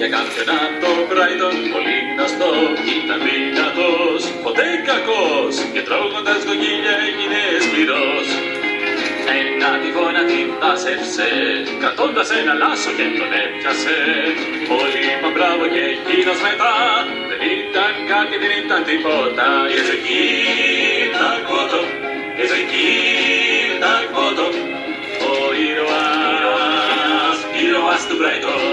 για κάποιον από το Brighton πολύ γνωστό Ήταν δυνατός, ποτέ κακός και τρώγοντας κοκκίλια έγινε σκληρός ένα τυφώνα την τάσευσε, κρατώντας ένα λάσο και τον έπιασε. Όλοι είπαν μπράβο και εκείνος μετά, δεν ήταν κάτι, δεν ήταν τίποτα. Is a kid, tak bottom, is a kid, tak bottom. Bright.